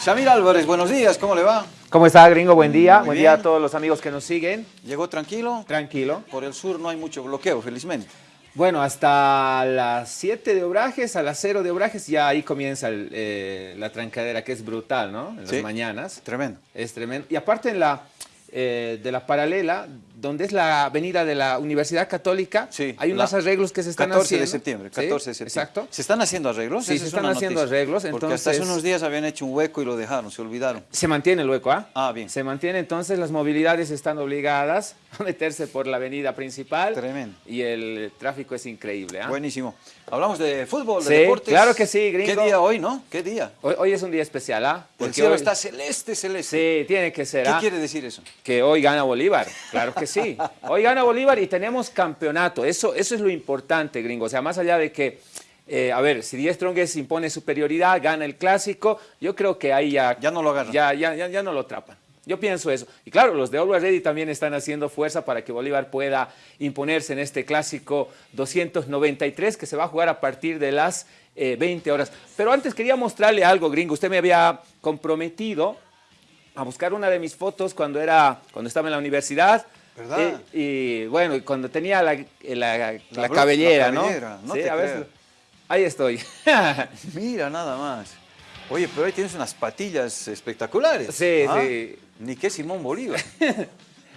Shamir Álvarez, buenos días, ¿cómo le va? ¿Cómo está, gringo? Buen día. Muy Buen bien. día a todos los amigos que nos siguen. ¿Llegó tranquilo? Tranquilo. Por el sur no hay mucho bloqueo, felizmente. Bueno, hasta las 7 de Obrajes, a las 0 de Obrajes, ya ahí comienza el, eh, la trancadera, que es brutal, ¿no? En Sí. las mañanas. Tremendo. Es tremendo. Y aparte en la, eh, de la paralela, donde es la avenida de la Universidad Católica, Sí, hay unos arreglos que se están 14 haciendo. de septiembre, Sí, 14 de septiembre. Exacto. ¿Se están haciendo arreglos? Sí, se es están haciendo noticia. arreglos, Porque hasta hace entonces- unos días habían hecho un hueco y lo dejaron, se olvidaron. Se mantiene el hueco, ¿ah? Ah, bien. Se mantiene, entonces las movilidades están obligadas a meterse por la avenida principal. Tremendo. Y el tráfico es increíble, ¿ah? Buenísimo. Hablamos de fútbol, de Sí, deportes. claro que sí, gringo. ¿Qué día hoy, no? ¿Qué día? Hoy, hoy es un día especial, ¿ah? El Porque cielo hoy- está celeste, celeste. Sí, tiene que ser, ¿Qué ¿ah? quiere decir eso? Que hoy gana Bolívar, claro que sí. Hoy gana Bolívar y tenemos campeonato. Eso, eso es lo importante, gringo. O sea, más allá de que, eh, a ver, si Diez Strongest impone superioridad, gana el clásico, yo creo que ahí ya... Ya no lo agarran. Ya, ya, ya, ya no lo atrapan. Yo pienso eso. Y claro, los de Always Ready también están haciendo fuerza para que Bolívar pueda imponerse en este clásico 293 que se va a jugar a partir de las eh, 20 horas. Pero antes quería mostrarle algo, gringo. Usted me había comprometido a buscar una de mis fotos cuando, era, cuando estaba en la universidad. ¿Verdad? Eh, y bueno, y cuando tenía la, la- la La cabellera, ¿no? te a ahí estoy. Mira, nada más. Oye, pero ahí tienes unas patillas espectaculares. Sí, ¿ah? sí. Ni que Simón Bolívar.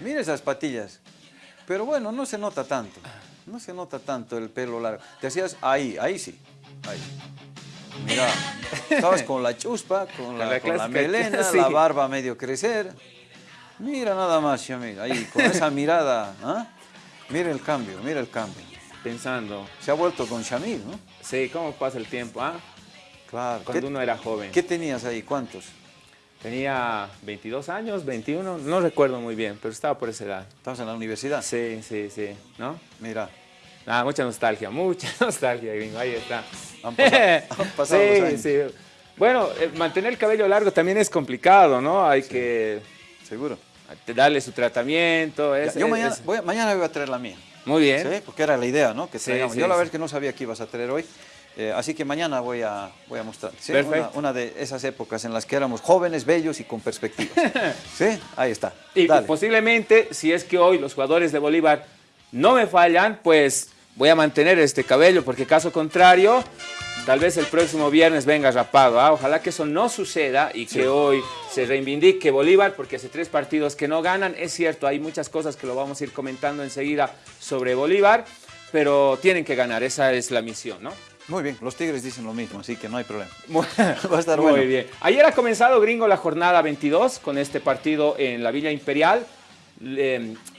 Mira esas patillas. Pero bueno, no se nota tanto. No se nota tanto el pelo largo. Te hacías ahí, ahí sí. Ahí. Mira, estabas con la chuspa, con la, la con la clásica- melena, sí. la barba medio crecer. Mira nada más, Shamil, ahí, con esa mirada. ¿ah? Mira el cambio, mira el cambio. Pensando, Se ha vuelto con Shamil, ¿no? sí, ¿cómo pasa el tiempo? ah? Claro. Cuando ¿Qué, uno era joven. qué tenías ahí? ¿Cuántos? Tenía 22 años, 21, no recuerdo muy bien, pero estaba por esa edad. Estabas en la universidad. Sí, sí, sí, ¿no? Mira, Ah, mucha nostalgia, mucha nostalgia, gringo, ahí está. Han pasado- han pasado sí, años. sí. Bueno, eh, mantener el cabello largo también es complicado, ¿no? Hay que seguro. Darle su tratamiento. Es- yo es- mañana es- voy, a- mañana voy a traer la mía. Muy bien. ¿sí? Porque era la idea, ¿no? Que Sí, sí, yo la verdad es que no sabía que ibas a traer hoy. Eh, así que mañana voy a, voy a mostrar. Una, una de esas épocas en las que éramos jóvenes, bellos y con perspectivas. ¿Sí? Ahí está. Y Dale. posiblemente, si es que hoy los jugadores de Bolívar no me fallan, pues voy a mantener este cabello, porque caso contrario, tal vez el próximo viernes venga rapado. ¿ah? Ojalá que eso no suceda y que hoy se reivindique Bolívar, porque hace tres partidos que no ganan. Es cierto, hay muchas cosas que lo vamos a ir comentando enseguida sobre Bolívar, pero tienen que ganar, esa es la misión, ¿no? Muy bien, los Tigres dicen lo mismo, así que no hay problema. Va a estar Muy bueno. bien. Ayer ha comenzado, gringo, la jornada 22 con este partido en la Villa Imperial.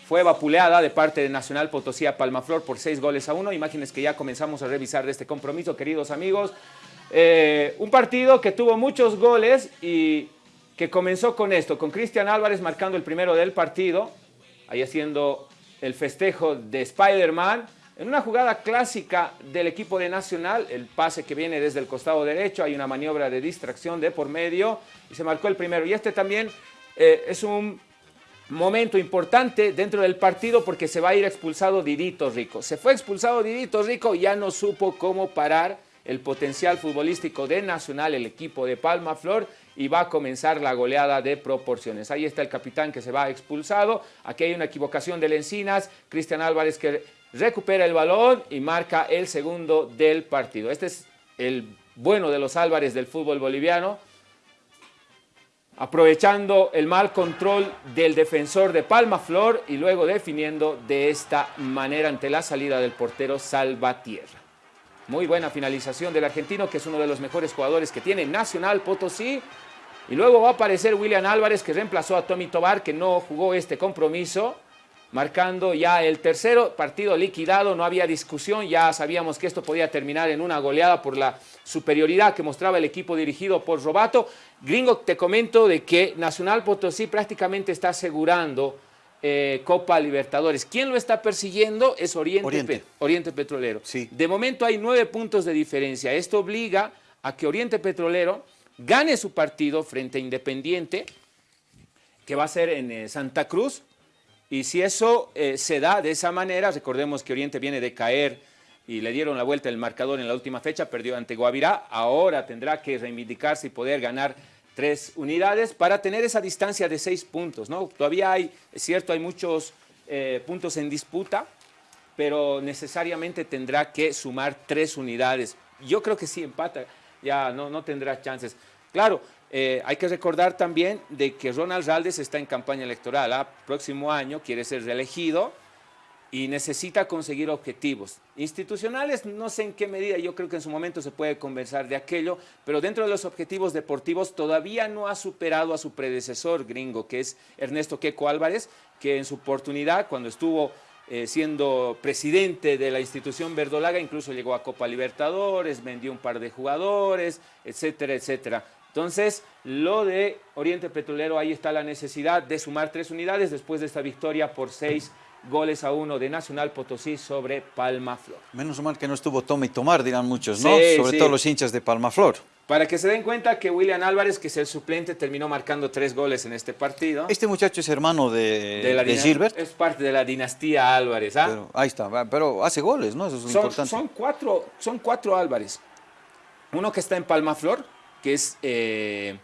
Fue vapuleada de parte de Nacional Potosí a Palmaflor por seis goles a uno. Imágenes que ya comenzamos a revisar de este compromiso, queridos amigos. Eh, un partido que tuvo muchos goles y que comenzó con esto, con Cristian Álvarez marcando el primero del partido, ahí haciendo el festejo de Spider-Man. En una jugada clásica del equipo de Nacional, el pase que viene desde el costado derecho, hay una maniobra de distracción de por medio y se marcó el primero. Y este también eh, es un momento importante dentro del partido porque se va a ir expulsado Didito Rico. Se fue expulsado Didito Rico y ya no supo cómo parar el potencial futbolístico de Nacional, el equipo de Palma Flor, y va a comenzar la goleada de proporciones. Ahí está el capitán que se va expulsado. Aquí hay una equivocación del Encinas. Cristian Álvarez que recupera el balón y marca el segundo del partido. Este es el bueno de los Álvarez del fútbol boliviano aprovechando el mal control del defensor de Palma Flor y luego definiendo de esta manera ante la salida del portero Salvatierra. Muy buena finalización del argentino, que es uno de los mejores jugadores que tiene Nacional Potosí. Y luego va a aparecer William Álvarez, que reemplazó a Tommy Tobar, que no jugó este compromiso, marcando ya el tercero partido liquidado, no había discusión, ya sabíamos que esto podía terminar en una goleada por la superioridad que mostraba el equipo dirigido por Robato. Gringo, te comento de que Nacional Potosí prácticamente está asegurando eh, Copa Libertadores. ¿Quién lo está persiguiendo? Es Oriente, Oriente. Pe- Oriente Petrolero. Sí. De momento hay nueve puntos de diferencia. Esto obliga a que Oriente Petrolero gane su partido frente a Independiente, que va a ser en eh, Santa Cruz. Y si eso eh, se da de esa manera, recordemos que Oriente viene de caer y le dieron la vuelta el marcador en la última fecha, perdió ante Guavirá, ahora tendrá que reivindicarse y poder ganar tres unidades para tener esa distancia de seis puntos, ¿no? Todavía hay, es cierto, hay muchos eh, puntos en disputa, pero necesariamente tendrá que sumar tres unidades. Yo creo que si empata, ya no, no tendrá chances. Claro, eh, hay que recordar también de que Ronald Raldes está en campaña electoral. ¿ah? Próximo año quiere ser reelegido y necesita conseguir objetivos. Institucionales, no sé en qué medida, yo creo que en su momento se puede conversar de aquello, pero dentro de los objetivos deportivos todavía no ha superado a su predecesor gringo, que es Ernesto Queco Álvarez, que en su oportunidad, cuando estuvo eh, siendo presidente de la institución verdolaga, incluso llegó a Copa Libertadores, vendió un par de jugadores, etcétera, etcétera. Entonces, lo de Oriente Petrolero, ahí está la necesidad de sumar tres unidades después de esta victoria por seis goles a uno de Nacional Potosí sobre Palma Flor. Menos mal que no estuvo toma y tomar, dirán muchos, ¿no? sobre todo los hinchas de Palma Flor. Para que se den cuenta que William Álvarez, que es el suplente, terminó marcando tres goles en este partido. Este muchacho es hermano de, Gilbert. Es parte de la dinastía Álvarez. ¿ah? ahí está, pero hace goles, ¿no? Eso es son, importante. Son cuatro, son cuatro Álvarez. Uno que está en Palmaflor, que es eh,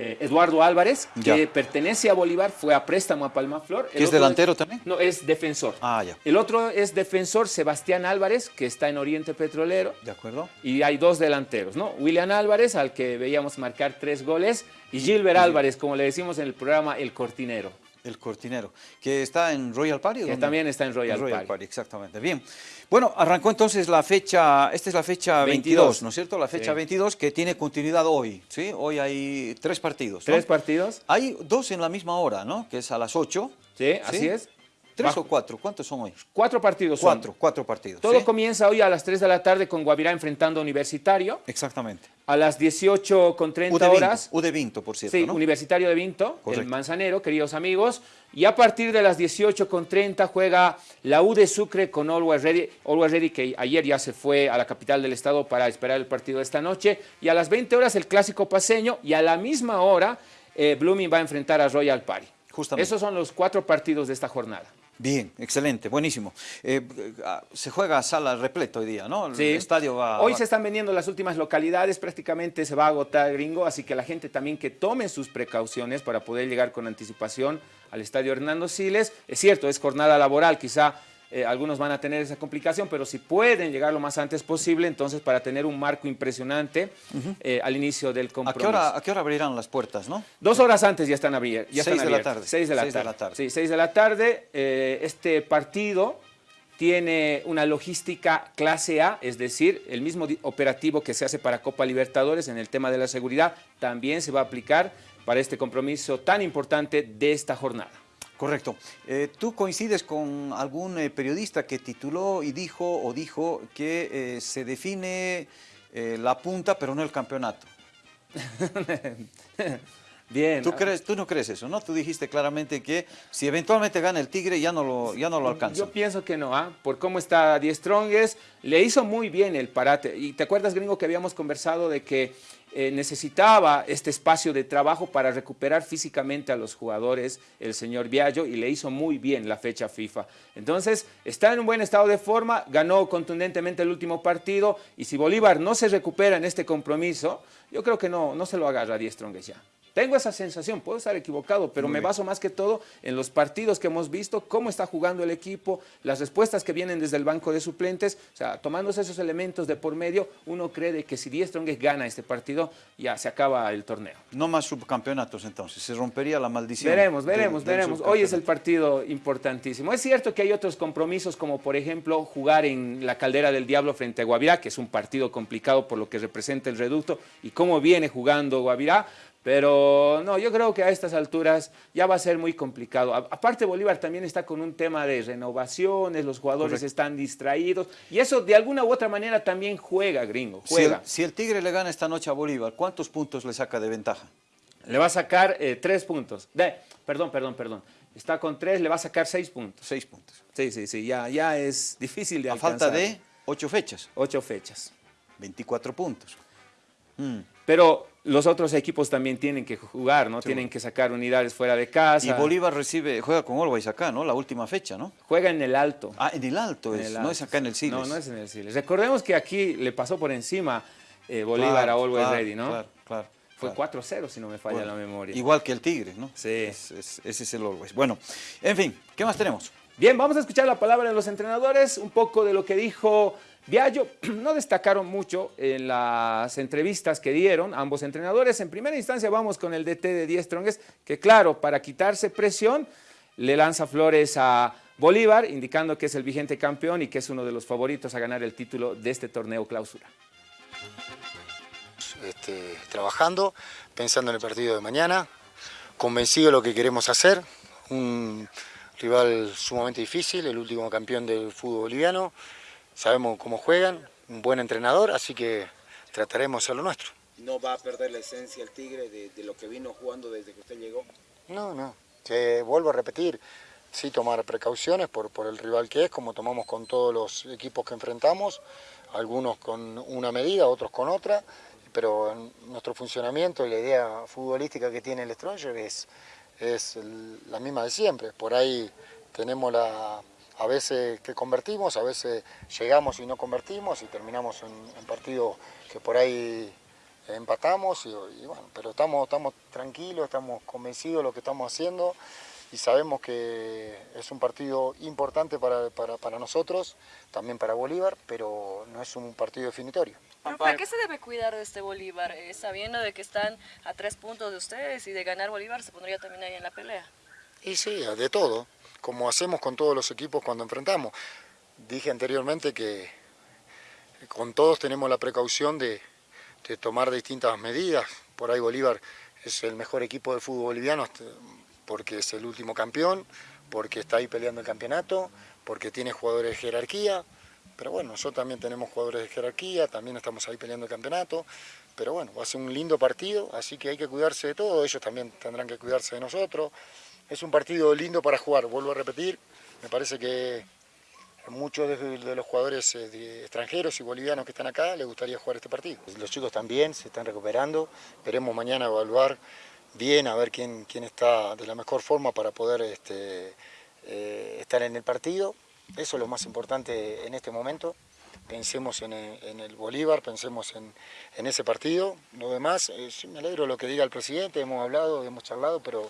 eh, Eduardo Álvarez, que pertenece a Bolívar, fue a préstamo a Palmaflor. ¿Es delantero también? No, es defensor. Ah, ya. El otro es defensor Sebastián Álvarez, que está en Oriente Petrolero. De acuerdo. Y hay dos delanteros, ¿no? William Álvarez, al que veíamos marcar tres goles, y Gilbert Álvarez, como le decimos en el programa, el cortinero. El cortinero, que está en Royal Party. Que también está en Royal, Royal Party. Exactamente. Bien. Bueno, arrancó entonces la fecha, esta es la fecha 22, ¿no es cierto? La fecha 22 que tiene continuidad hoy, ¿sí? Hoy hay tres partidos. ¿Tres partidos? Hay dos en la misma hora, ¿no? Que es a las 8. Sí, así es. ¿Tres o cuatro? ¿Cuántos son hoy? Cuatro partidos Cuatro, cuatro partidos. Todo comienza hoy a las 3 de la tarde con Guavirá enfrentando a Universitario. Exactamente. A las 18 con 30 horas. U de Vinto, por cierto, Sí, Universitario de Vinto, el Manzanero, queridos amigos. Y a partir de las 18 con 30 juega la U de Sucre con Always Ready, Always Ready, que ayer ya se fue a la capital del estado para esperar el partido de esta noche. Y a las 20 horas el Clásico Paseño y a la misma hora eh, Blooming va a enfrentar a Royal Party. Justamente. Esos son los cuatro partidos de esta jornada. Bien, excelente, buenísimo. Eh, ah, se juega a sala repleta hoy día, ¿no? El estadio va... Hoy se están vendiendo las últimas localidades, prácticamente se va a agotar gringo, así que la gente también que tome sus precauciones para poder llegar con anticipación al estadio Hernando Siles. Es cierto, es jornada laboral, quizá eh, algunos van a tener esa complicación, pero si pueden llegar lo más antes posible, entonces para tener un marco impresionante eh, al inicio del compromiso. ¿A qué, hora, abrirán las puertas, no? Dos horas antes ya están, abiertas. Seis de la tarde. Seis de la, tarde. Sí, seis de la tarde. Eh, este partido tiene una logística clase A, es decir, el mismo operativo que se hace para Copa Libertadores en el tema de la seguridad, también se va a aplicar para este compromiso tan importante de esta jornada. Correcto. Eh, ¿Tú coincides con algún eh, periodista que tituló y dijo o dijo que eh, se define la punta pero no el campeonato? Bien. ¿Tú, crees, tú no crees eso, ¿no? Tú dijiste claramente que si eventualmente gana el Tigre ya no lo, ya no lo alcanza. Yo pienso que no, ¿ah? Por cómo está Die Strongest, le hizo muy bien el parate. Y te acuerdas, gringo, que habíamos conversado de que eh, necesitaba este espacio de trabajo para recuperar físicamente a los jugadores, el señor Viallo, y le hizo muy bien la fecha FIFA. Entonces, está en un buen estado de forma, ganó contundentemente el último partido, y si Bolívar no se recupera en este compromiso, yo creo que no, no se lo agarra a Die Strongest ya. Tengo esa sensación, puedo estar equivocado, pero me baso más que todo en los partidos que hemos visto, cómo está jugando el equipo, las respuestas que vienen desde el banco de suplentes, o sea, tomándose esos elementos de por medio, uno cree que si Die Strongest gana este partido, ya se acaba el torneo. No más subcampeonatos entonces, se rompería la maldición. Veremos, veremos, veremos. Hoy es el partido importantísimo. Es cierto que hay otros compromisos, como por ejemplo jugar en la Caldera del Diablo frente a Guavirá, que es un partido complicado por lo que representa el reducto y cómo viene jugando Guavirá, pero no, yo creo que a estas alturas ya va a ser muy complicado. aparte Bolívar también está con un tema de renovaciones, los jugadores están distraídos y eso de alguna u otra manera también juega, gringo, juega. Si el, Tigre le gana esta noche a Bolívar, ¿cuántos puntos le saca de ventaja? Le va a sacar eh, tres puntos. De, perdón, perdón, perdón. Está con tres, le va a sacar seis puntos. Seis puntos. Sí, sí, sí, ya, ya es difícil de a falta de ocho fechas. Ocho fechas. 24 puntos. Mm. Pero los otros equipos también tienen que jugar, ¿no? tienen que sacar unidades fuera de casa. Y Bolívar recibe, juega con Always acá, ¿no? La última fecha, ¿no? Juega en el Alto. Ah, en el Alto, es, no es acá en el Siles. No, no es en el Siles. Recordemos que aquí le pasó por encima eh, Bolívar a Always Ready, ¿no? Claro, claro. Fue 4-0, si no me falla la memoria. Igual que el Tigre, ¿no? Sí. ese es el Always. Bueno, en fin, ¿qué más tenemos? Bien, vamos a escuchar la palabra de los entrenadores, un poco de lo que dijo Viallo. No destacaron mucho en las entrevistas que dieron ambos entrenadores. En primera instancia vamos con el DT de Diez Trongues, que claro, para quitarse presión, le lanza flores a Bolívar, indicando que es el vigente campeón y que es uno de los favoritos a ganar el título de este torneo clausura. Este, trabajando, pensando en el partido de mañana, convencido de lo que queremos hacer, rival sumamente difícil, el último campeón del fútbol boliviano, sabemos cómo juegan, un buen entrenador, así que trataremos de hacer lo nuestro. ¿No va a perder la esencia el Tigre de, lo que vino jugando desde que usted llegó? No, no, Te vuelvo a repetir, sí tomar precauciones por, por el rival que es, como tomamos con todos los equipos que enfrentamos, algunos con una medida, otros con otra, pero nuestro funcionamiento y la idea futbolística que tiene el Stronger es es la misma de siempre. Por ahí tenemos la, a veces que convertimos, a veces llegamos y no convertimos y terminamos en, partidos que por ahí empatamos, y, bueno, pero estamos, estamos tranquilos, estamos convencidos de lo que estamos haciendo y sabemos que es un partido importante para, para nosotros, también para Bolívar, pero no es un partido definitorio. ¿Por qué se debe cuidar de este Bolívar? Eh, sabiendo de que están a tres puntos de ustedes y de ganar Bolívar se pondría también ahí en la pelea. Y sí, de todo, como hacemos con todos los equipos cuando enfrentamos. Dije anteriormente que con todos tenemos la precaución de, tomar distintas medidas. Por ahí Bolívar es el mejor equipo de fútbol boliviano porque es el último campeón, porque está ahí peleando el campeonato, porque tiene jugadores de jerarquía. Pero bueno, nosotros también tenemos jugadores de jerarquía, también estamos ahí peleando el campeonato. Pero bueno, va a ser un lindo partido, así que hay que cuidarse de todo, ellos también tendrán que cuidarse de nosotros. Es un partido lindo para jugar, vuelvo a repetir, me parece que muchos de, los jugadores eh, extranjeros y bolivianos que están acá les gustaría jugar este partido. Los chicos también se están recuperando, esperemos mañana evaluar bien a ver quién, quién está de la mejor forma para poder este, eh, estar en el partido. Eso es lo más importante en este momento. Pensemos en el, Bolívar, pensemos en, ese partido. Lo demás, eh, me alegro lo que diga el presidente, hemos hablado, hemos charlado, pero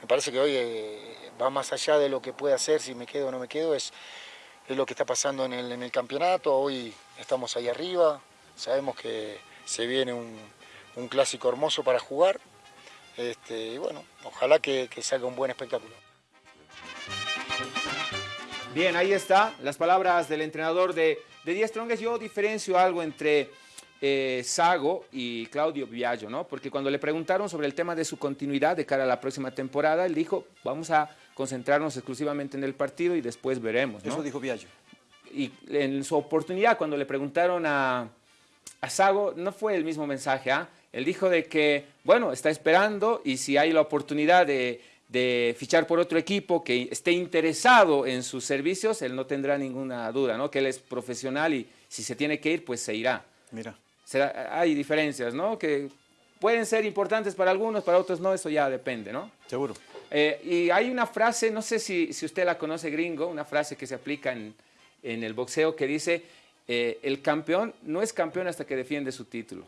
me parece que hoy eh, va más allá de lo que puede hacer, si me quedo o no me quedo, es, es lo que está pasando en el, campeonato. Hoy estamos ahí arriba, sabemos que se viene un, clásico hermoso para jugar. Este, y bueno, ojalá que salga un buen espectáculo. Bien, ahí está, las palabras del entrenador de, de Díaz Trongues. Yo diferencio algo entre eh, Sago y Claudio Viallo, ¿no? Porque cuando le preguntaron sobre el tema de su continuidad de cara a la próxima temporada, él dijo, vamos a concentrarnos exclusivamente en el partido y después veremos, Eso dijo Viallo. Y en su oportunidad, cuando le preguntaron a, a Sago, no fue el mismo mensaje, ¿ah? Él dijo de que, bueno, está esperando y si hay la oportunidad de de fichar por otro equipo que esté interesado en sus servicios, él no tendrá ninguna duda, ¿no? Que él es profesional y si se tiene que ir, pues se irá. Mira. hay diferencias, ¿no? Que pueden ser importantes para algunos, para otros no, eso ya depende, ¿no? Seguro. Eh, y hay una frase, no sé si, si, usted la conoce gringo, una frase que se aplica en, en el boxeo que dice, eh, el campeón no es campeón hasta que defiende su título.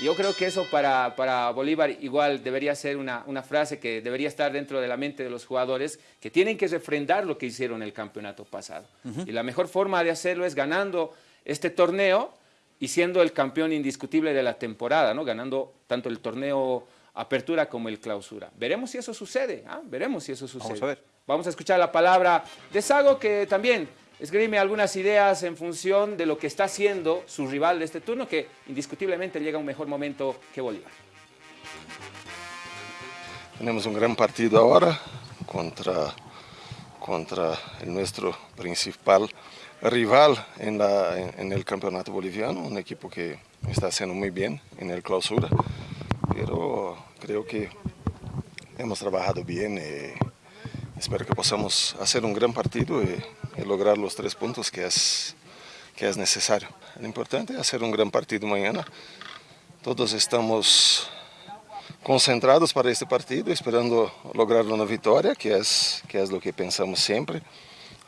Yo creo que eso para, para Bolívar igual debería ser una, una, frase que debería estar dentro de la mente de los jugadores que tienen que refrendar lo que hicieron el campeonato pasado. Y la mejor forma de hacerlo es ganando este torneo y siendo el campeón indiscutible de la temporada, ¿no? ganando tanto el torneo apertura como el clausura. Veremos si eso sucede, ¿ah? veremos si eso sucede. Vamos a ver. Vamos a escuchar la palabra de Sago que también esgrime algunas ideas en función de lo que está haciendo su rival de este turno, que indiscutiblemente llega a un mejor momento que Bolívar. Tenemos un gran partido ahora contra, contra nuestro principal rival en, la, en, el campeonato boliviano, un equipo que está haciendo muy bien en el clausura, pero creo que hemos trabajado bien. y espero que podamos hacer un gran partido y y lograr los tres puntos que es, que es necesario. Lo importante es hacer un gran partido mañana. Todos estamos concentrados para este partido, esperando lograr una victoria, que es, que es lo que pensamos siempre.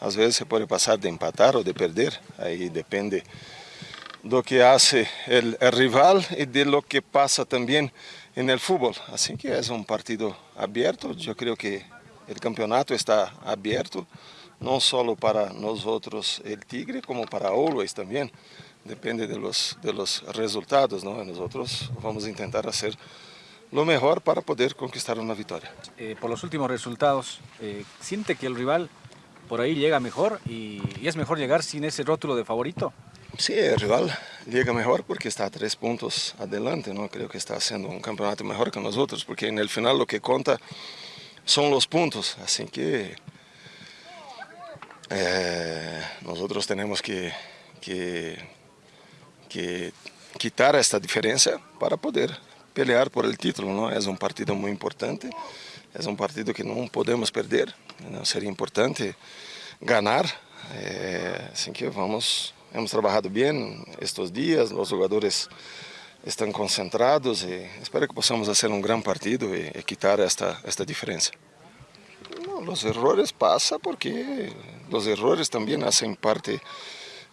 Às vezes se puede pasar de empatar o de perder, ahí depende lo que hace el, el rival y de lo que pasa también en el fútbol. Así que es un partido abierto, yo creo que el campeonato está abierto, no solo para nosotros el Tigre, como para Always también. Depende de los, de los resultados, ¿no? Nosotros vamos a intentar hacer lo mejor para poder conquistar una victoria. Eh, por los últimos resultados, eh, ¿siente que el rival por ahí llega mejor y, y es mejor llegar sin ese rótulo de favorito? Sí, el rival llega mejor porque está a tres puntos adelante, ¿no? Creo que está haciendo un campeonato mejor que nosotros, porque en el final lo que conta son los puntos, así que eh, nosotros tenemos que, que, que, quitar esta diferencia para poder pelear por el título, ¿no? Es un partido muy importante, es un partido que no podemos perder, ¿no? sería importante ganar, eh, que vamos Hemos trabajado bien estos días, los jugadores están concentrados y espero que podamos hacer un gran partido y, y quitar esta, esta diferencia. Los errores pasan porque los errores también hacen parte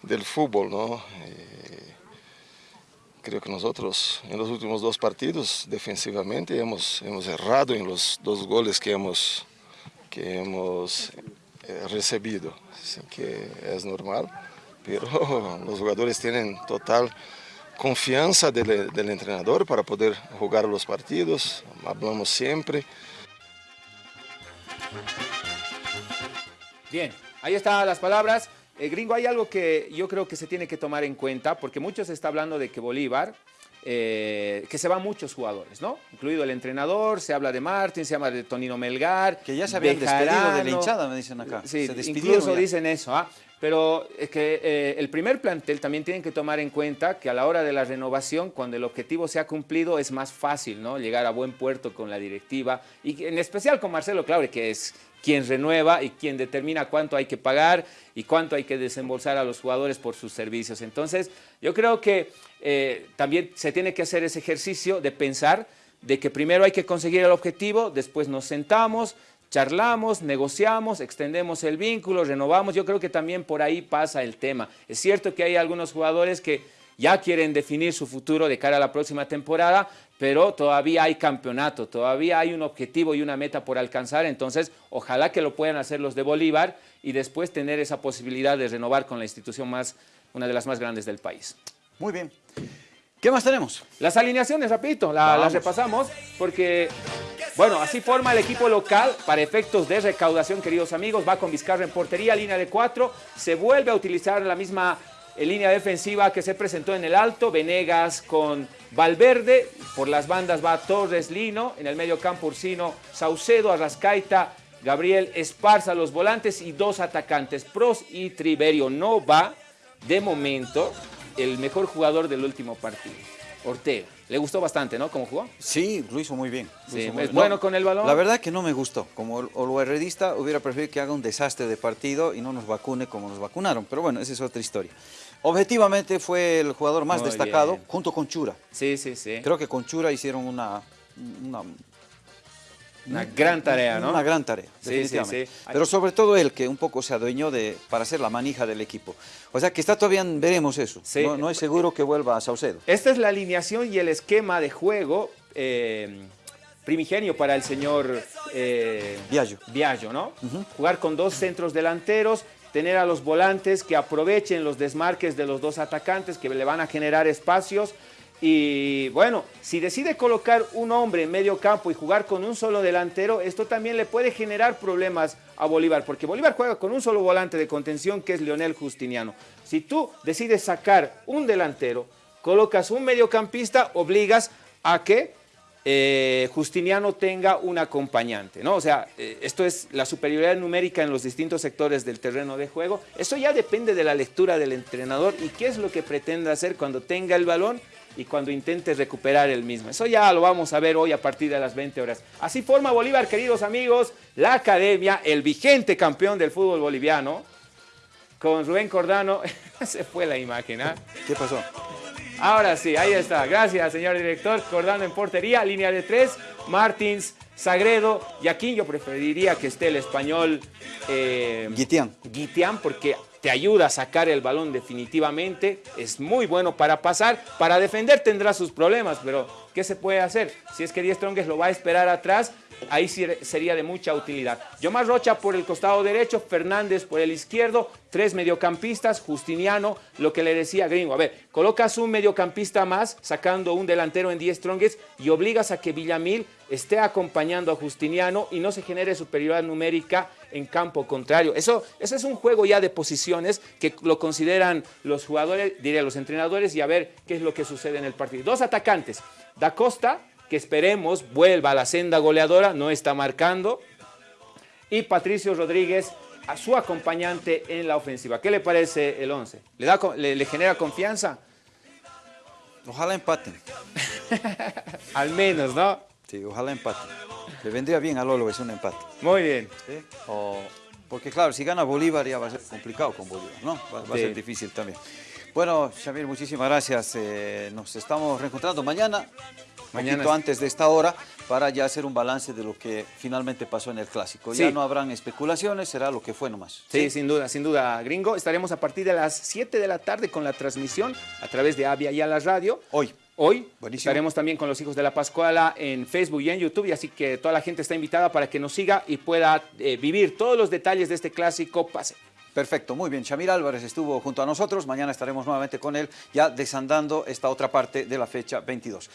del fútbol, ¿no? Creo que nosotros en los últimos dos partidos defensivamente hemos, hemos errado en los dos goles que hemos, que hemos eh, recibido, así que es normal pero los jugadores tienen total confianza del, del, entrenador para poder jugar los partidos, hablamos siempre. Bien, ahí están las palabras. Eh, gringo, hay algo que yo creo que se tiene que tomar en cuenta, porque muchos se está hablando de que Bolívar, eh, que se van muchos jugadores, ¿no? Incluido el entrenador, se habla de Martín, se habla de Tonino Melgar. Que ya se habían despedido de la hinchada, me dicen acá. Sí, incluso ya. dicen eso, ¿ah? Pero es que eh, el primer plantel también tienen que tomar en cuenta que a la hora de la renovación, cuando el objetivo se ha cumplido, es más fácil ¿no? llegar a buen puerto con la directiva y en especial con Marcelo Claure, que es quien renueva y quien determina cuánto hay que pagar y cuánto hay que desembolsar a los jugadores por sus servicios. Entonces, yo creo que eh, también se tiene que hacer ese ejercicio de pensar de que primero hay que conseguir el objetivo, después nos sentamos, charlamos, negociamos, extendemos el vínculo, renovamos. Yo creo que también por ahí pasa el tema. Es cierto que hay algunos jugadores que ya quieren definir su futuro de cara a la próxima temporada, pero todavía hay campeonato, todavía hay un objetivo y una meta por alcanzar, entonces ojalá que lo puedan hacer los de Bolívar y después tener esa posibilidad de renovar con la institución más, una de las más grandes del país. Muy bien. ¿Qué más tenemos? Las alineaciones, rapidito, la, las repasamos, porque bueno, así forma el equipo local para efectos de recaudación, queridos amigos. Va con Vizcarra en portería, línea de cuatro. Se vuelve a utilizar la misma eh, línea defensiva que se presentó en el alto. Venegas con Valverde. Por las bandas va Torres Lino. En el medio campo Ursino, Saucedo, Arrascaita, Gabriel Esparza, los volantes y dos atacantes. Pros y Triverio. No va, de momento, el mejor jugador del último partido. Ortega. Le gustó bastante, ¿no? ¿Cómo jugó? Sí, lo hizo muy bien. Sí, hizo muy ¿Es bueno con el balón? La verdad que no me gustó. Como herredista hubiera preferido que haga un desastre de partido y no nos vacune como nos vacunaron. Pero bueno, esa es otra historia. Objetivamente fue el jugador más Muy destacado bien. junto con Chura. Sí, sí, sí. Creo que con Chura hicieron una, una, Una gran tarea, ¿no? Una gran tarea, Sí, definitivamente. sí, sí. Pero sobre todo él, que un poco se adueñó de, para ser la manija del equipo. O sea que está todavía, veremos eso. No, no es seguro que vuelva a Saucedo. Esta es la alineación y el esquema de juego eh, primigenio para el señor eh, Viallo. Viallo, ¿no? Jugar con dos centros delanteros, tener a los volantes que aprovechen los desmarques de los dos atacantes que le van a generar espacios. Y bueno, si decide colocar un hombre en medio campo y jugar con un solo delantero, esto también le puede generar problemas a Bolívar, porque Bolívar juega con un solo volante de contención que es Leonel Justiniano. Si tú decides sacar un delantero, colocas un mediocampista, obligas a que eh, Justiniano tenga un acompañante, ¿no? O sea, eh, esto es la superioridad numérica en los distintos sectores del terreno de juego. Eso ya depende de la lectura del entrenador y qué es lo que pretende hacer cuando tenga el balón y cuando intente recuperar el mismo. Eso ya lo vamos a ver hoy a partir de las 20 horas. Así forma Bolívar, queridos amigos, la academia, el vigente campeón del fútbol boliviano, con Rubén Cordano. Se fue la imagen, ¿ah? ¿Qué pasó? Ahora sí, ahí está. Gracias, señor director. Cordano en portería, línea de tres. Martins, Sagredo. Y aquí yo preferiría que esté el español eh, Guitián. Guitián, porque te ayuda a sacar el balón definitivamente, es muy bueno para pasar, para defender tendrá sus problemas, pero ¿qué se puede hacer? Si es que Die Strongest lo va a esperar atrás, ahí sería de mucha utilidad. Yomar Rocha por el costado derecho, Fernández por el izquierdo, tres mediocampistas, Justiniano, lo que le decía Gringo, a ver, colocas un mediocampista más, sacando un delantero en Die Strongest y obligas a que Villamil esté acompañando a Justiniano y no se genere superioridad numérica en campo contrario. Eso, eso es un juego ya de posiciones que lo consideran los jugadores, diría los entrenadores, y a ver qué es lo que sucede en el partido. Dos atacantes, Da Costa, que esperemos vuelva a la senda goleadora, no está marcando, y Patricio Rodríguez, a su acompañante en la ofensiva. ¿Qué le parece el 11? ¿Le, da, le, le genera confianza? Ojalá empaten. Al menos, ¿no? Sí, ojalá empaten. Le vendría bien a Lolo es un empate. Muy bien. ¿sí? O- porque claro, si gana Bolívar ya va a ser complicado con Bolívar, ¿no? Va, va a ser difícil también. Bueno, Xavier, muchísimas gracias. Eh, nos estamos reencontrando mañana, Mañana poquito es- antes de esta hora, para ya hacer un balance de lo que finalmente pasó en el Clásico. Ya no habrán especulaciones, será lo que fue nomás. Sí, sin duda, sin duda, gringo. Estaremos a partir de las 7 de la tarde con la transmisión a través de Avia y a la radio. Hoy. Hoy Buenísimo. estaremos también con los hijos de la Pascuala en Facebook y en YouTube, y así que toda la gente está invitada para que nos siga y pueda eh, vivir todos los detalles de este clásico pase. Perfecto, muy bien. Shamir Álvarez estuvo junto a nosotros. Mañana estaremos nuevamente con él, ya desandando esta otra parte de la fecha 22.